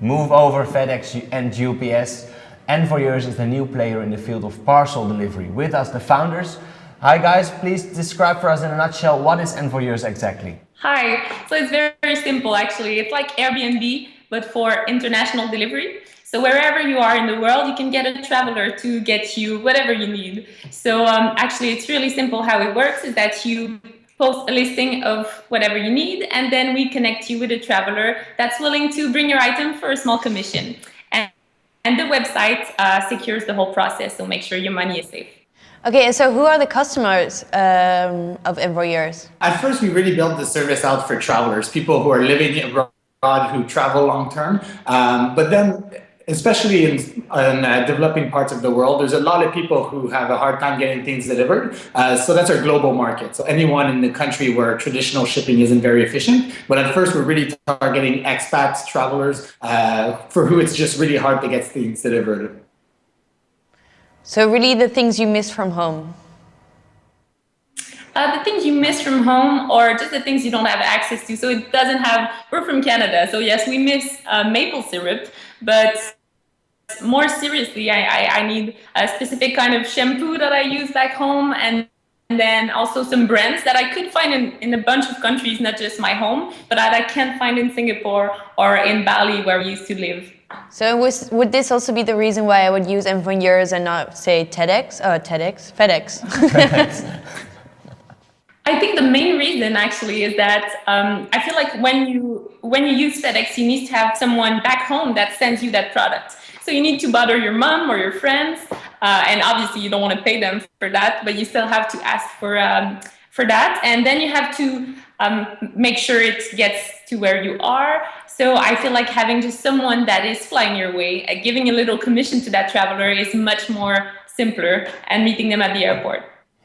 move over FedEx and UPS. Envoyeurs is the new player in the field of parcel delivery. With us, the founders. Hi guys, please describe for us in a nutshell what is Envoyeurs exactly? Hi, so it's very, very simple actually. It's like Airbnb, but for international delivery. So wherever you are in the world, you can get a traveler to get you whatever you need. So um, actually, it's really simple how it works is that you post a listing of whatever you need, and then we connect you with a traveler that's willing to bring your item for a small commission. And, and the website uh, secures the whole process, so make sure your money is safe. Okay, so who are the customers um, of Envoyeurs? At first, we really built the service out for travelers, people who are living abroad, who travel long term. Um, but then especially in, in uh, developing parts of the world, there's a lot of people who have a hard time getting things delivered. Uh, so that's our global market. So anyone in the country where traditional shipping isn't very efficient. But at first, we're really targeting expats, travelers, uh, for who it's just really hard to get things delivered. So really the things you miss from home? Uh, the things you miss from home or just the things you don't have access to. So it doesn't have, we're from Canada. So yes, we miss uh, maple syrup, but more seriously, I, I, I, need a specific kind of shampoo that I use back home and, and then also some brands that I could find in, in a bunch of countries, not just my home, but that I can't find in Singapore or in Bali where we used to live. So was, would this also be the reason why I would use Envoyeurs and not say TEDx, uh, TEDx, FedEx? FedEx. I think the main reason actually is that um, I feel like when you when you use FedEx, you need to have someone back home that sends you that product. So you need to bother your mom or your friends, uh, and obviously you don't want to pay them for that, but you still have to ask for um, for that, and then you have to um, make sure it gets to where you are. So I feel like having just someone that is flying your way, uh, giving a little commission to that traveler is much more simpler, and meeting them at the airport.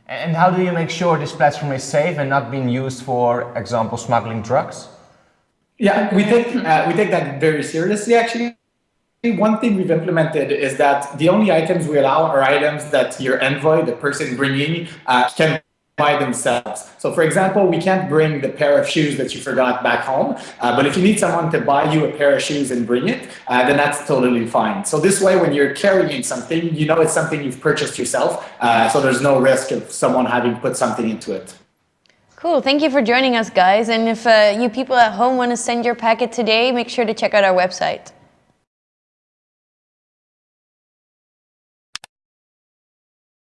And how do you make sure this platform is safe and not being used for example, smuggling drugs? Yeah, we take, uh, we take that very seriously, actually. One thing we've implemented is that the only items we allow are items that your envoy, the person bringing, uh, can by themselves. So for example, we can't bring the pair of shoes that you forgot back home, uh, but if you need someone to buy you a pair of shoes and bring it, uh, then that's totally fine. So this way, when you're carrying something, you know it's something you've purchased yourself, uh, so there's no risk of someone having put something into it. Cool, thank you for joining us guys. And if uh, you people at home want to send your packet today, make sure to check out our website.